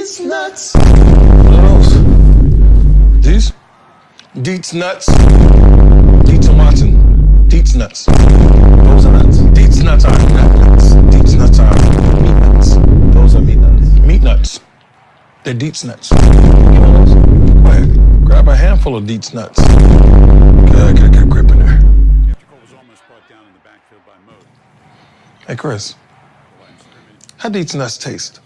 These nuts. What else? These? Deets nuts. Deets and Watson. Deets nuts. Those are nuts. Deets nuts are nut nuts. Deets nuts are meat nuts. Those are meat nuts. Meat nuts. They're Deets nuts. You me those. Go ahead. Grab a handful of Deets nuts. Good, get, get a grip in there. Hey, Chris. How Deets nuts taste?